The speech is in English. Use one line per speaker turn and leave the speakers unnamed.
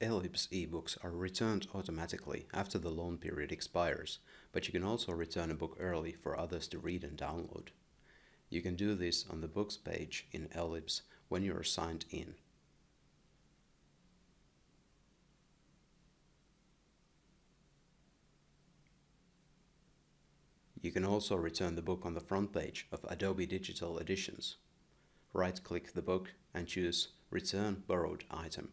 Ellibs ebooks are returned automatically after the loan period expires, but you can also return a book early for others to read and download. You can do this on the Books page in Ellibs when you are signed in. You can also return the book on the front page of Adobe Digital Editions. Right-click the book and choose Return Borrowed Item.